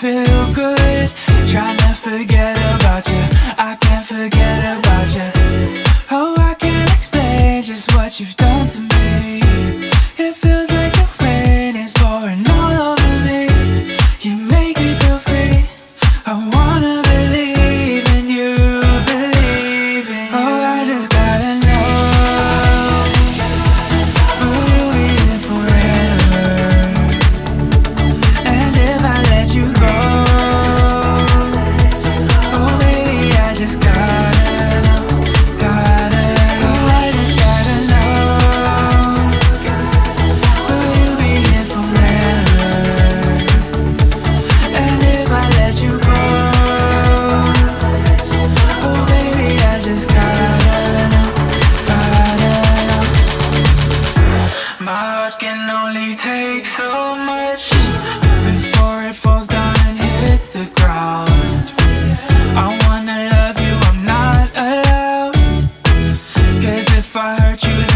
feel good. Trying to forget about you I Heart can only take so much. Before it falls down and hits the ground I wanna love you, I'm not allowed. Cause if I hurt you